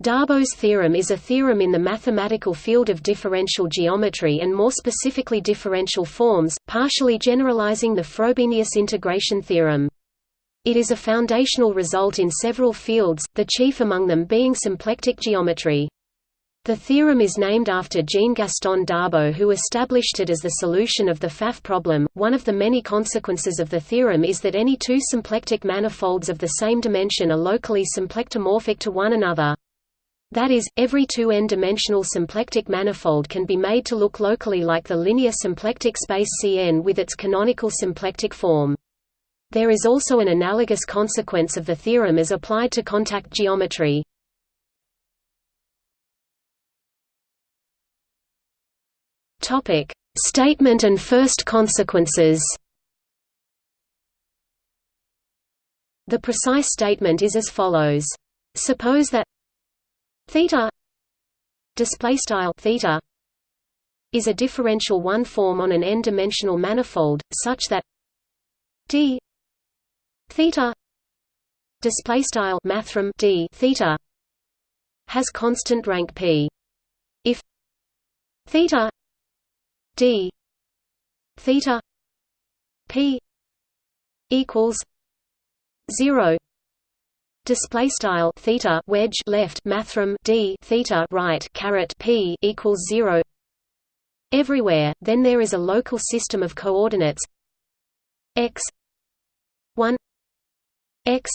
Darboux theorem is a theorem in the mathematical field of differential geometry and more specifically differential forms, partially generalizing the Frobenius integration theorem. It is a foundational result in several fields, the chief among them being symplectic geometry. The theorem is named after Jean-Gaston Darboux who established it as the solution of the Pfaff problem. One of the many consequences of the theorem is that any two symplectic manifolds of the same dimension are locally symplectomorphic to one another. That is, every two n-dimensional symplectic manifold can be made to look locally like the linear symplectic space Cn with its canonical symplectic form. There is also an analogous consequence of the theorem as applied to contact geometry. Statement and first consequences. The precise statement is as follows: Suppose that theta display style theta is a differential one form on an n-dimensional manifold such that d theta display style mathrm d theta has constant rank p. If theta d theta p equals 0 display style theta wedge left mathrm d theta right caret p equals 0 everywhere then there is a local system of coordinates. X 1 x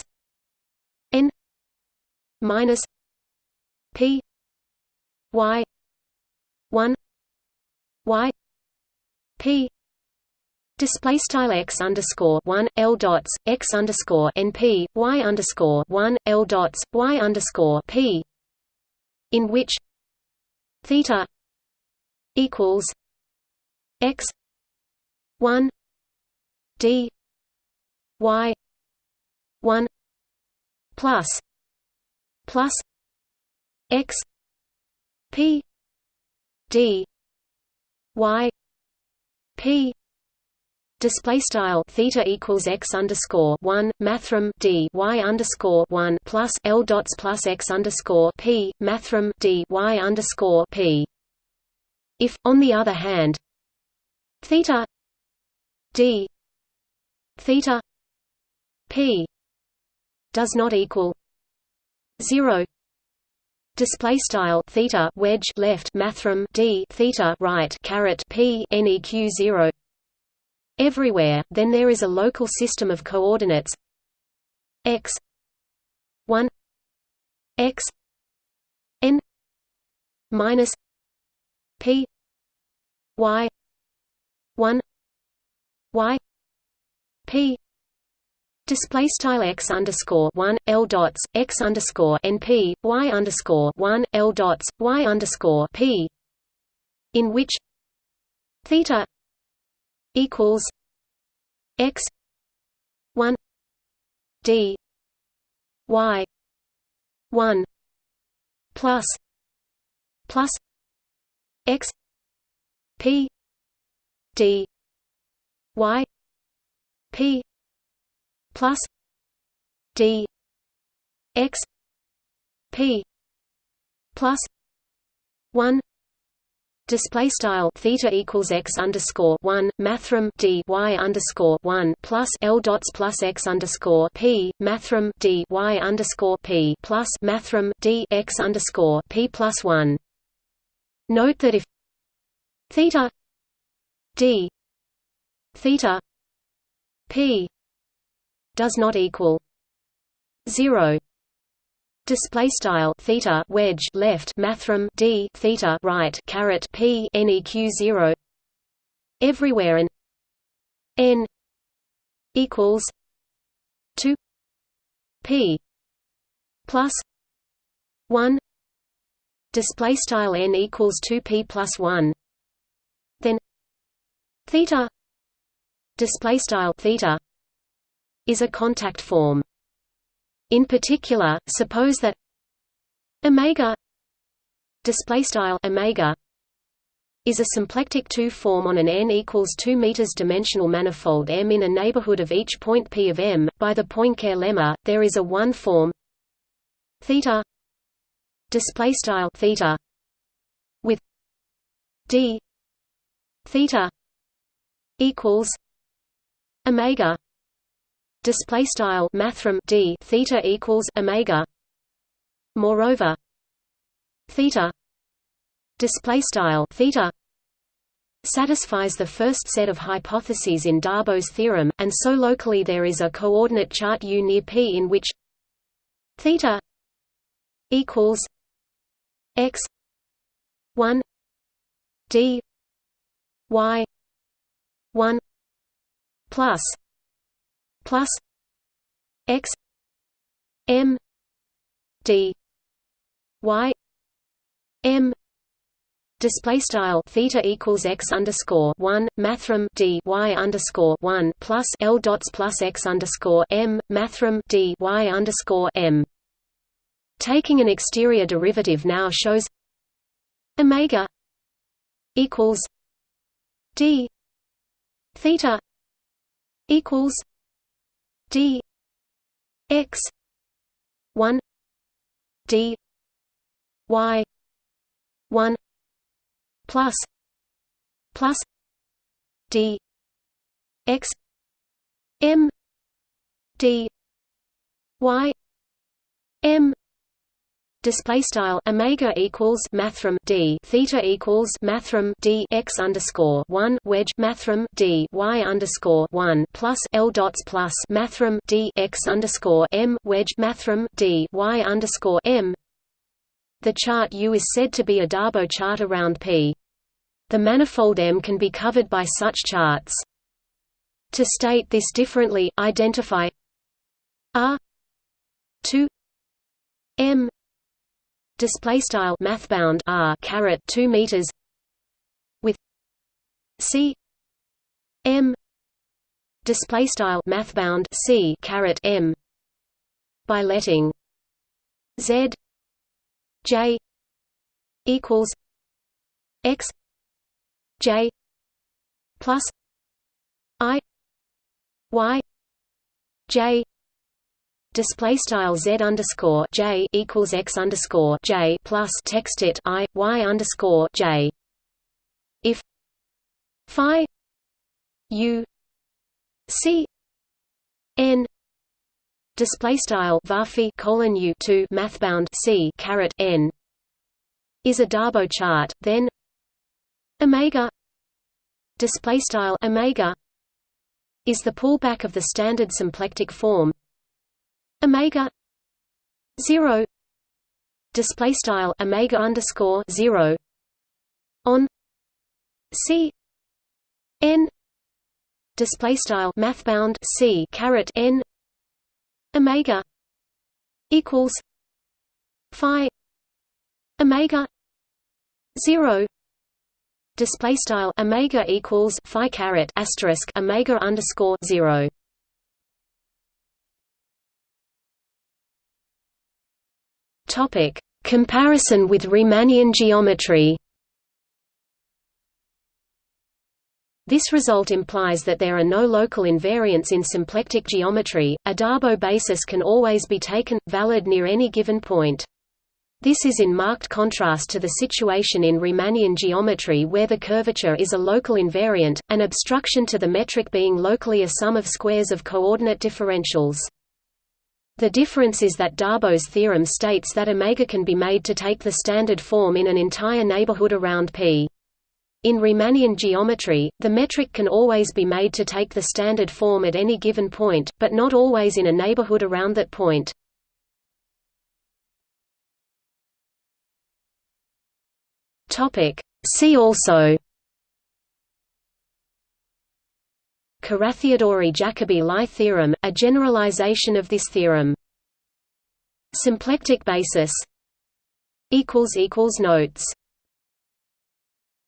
n minus p y 1 y p Display style x underscore one l dots x underscore np y underscore one l dots y underscore p, in which theta equals x one d y one plus plus x p d y p display style theta equals x underscore one mathrm d y underscore one plus l dots plus x underscore p mathrm d y underscore p. If, on the other hand, theta d theta p does not equal zero display style theta wedge left mathrm d theta right caret p neq 0 everywhere, then there is a local system of coordinates. X. 1 x. N. Minus p. Y. 1 y. P. Display style x underscore one l dots x underscore np y underscore one l dots y underscore p, in which theta equals x 1 d y 1 plus plus x p d y p plus d x p plus 1 Display style theta equals x underscore one mathrm d y underscore one plus l dots plus x underscore p mathrm d y underscore p plus mathrm d x underscore p plus one. Note that if theta d theta p does not equal zero display style theta wedge left mathrm d theta right caret p neq 0 everywhere and n equals 2 p plus 1 display style n equals 2 p plus 1 then theta. Display style theta is a contact form in particular, suppose that omega display style omega is a symplectic 2 form on an n equals 2 meters dimensional manifold M in a neighborhood of each point P of M. By the Poincare lemma, there is a one form theta display style theta with d theta equals omega display style mathrm d theta equals omega. Moreover theta display style theta satisfies the first set of hypotheses in Darboux's theorem, and so locally there is a coordinate chart U near P in which theta equals x 1 d y 1 plus plus x m d y m display style theta equals x underscore one mathrm d y underscore one plus l dots plus x underscore m mathrm d y underscore m. Taking an exterior derivative now shows omega equals d theta equals d x one d y one plus plus d x m d y m display style omega equals mathrm d theta equals mathrm d x underscore one wedge mathrm d y underscore one plus l dots plus mathrm d x underscore m wedge mathrm d y underscore m the chart U is said to be a Darboux chart around P. The manifold M can be covered by such charts. To state this differently, identify R 2 M display style mathbound R caret 2 meters with C M display style mathbound C caret M by letting Z J equals X J plus I Y J display style z underscore j equals x underscore j plus text it i y underscore j. If phi u c n display style varphi colon u two mathbound c caret n is a Darboux chart, then omega display style omega is the pullback of the standard symplectic form omega 0 display style omega underscore 0 on c n display style mathbound c caret n omega equals phi omega 0 display style omega equals phi caret asterisk omega underscore 0 topic comparison with Riemannian geometry This result implies that there are no local invariants in symplectic geometry. A Darboux basis can always be taken, valid near any given point. This is in marked contrast to the situation in Riemannian geometry where the curvature is a local invariant, an obstruction to the metric being locally a sum of squares of coordinate differentials. The difference is that Darboux's theorem states that omega can be made to take the standard form in an entire neighborhood around P. In Riemannian geometry, the metric can always be made to take the standard form at any given point, but not always in a neighborhood around that point. See also Carathéodory-Jacobi Lie theorem, a generalization of this theorem. Symplectic basis Notes